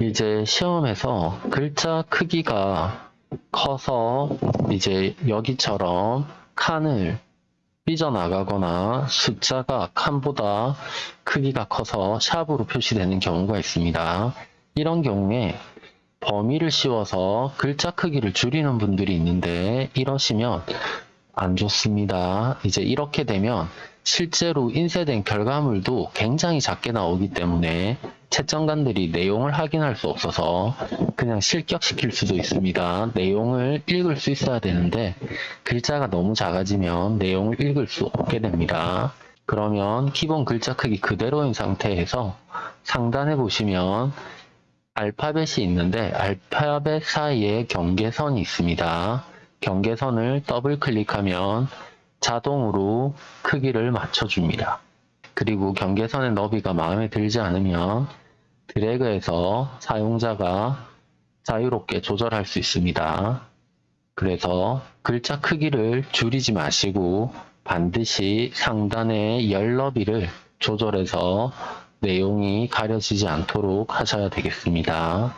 이제 시험에서 글자 크기가 커서 이제 여기처럼 칸을 삐져나가거나 숫자가 칸보다 크기가 커서 샵으로 표시되는 경우가 있습니다. 이런 경우에 범위를 씌워서 글자 크기를 줄이는 분들이 있는데 이러시면 안 좋습니다. 이제 이렇게 되면 실제로 인쇄된 결과물도 굉장히 작게 나오기 때문에 채점관들이 내용을 확인할 수 없어서 그냥 실격시킬 수도 있습니다. 내용을 읽을 수 있어야 되는데 글자가 너무 작아지면 내용을 읽을 수 없게 됩니다. 그러면 기본 글자 크기 그대로인 상태에서 상단에 보시면 알파벳이 있는데 알파벳 사이에 경계선이 있습니다. 경계선을 더블 클릭하면 자동으로 크기를 맞춰줍니다. 그리고 경계선의 너비가 마음에 들지 않으면 드래그해서 사용자가 자유롭게 조절할 수 있습니다. 그래서 글자 크기를 줄이지 마시고 반드시 상단의 열 너비를 조절해서 내용이 가려지지 않도록 하셔야 되겠습니다.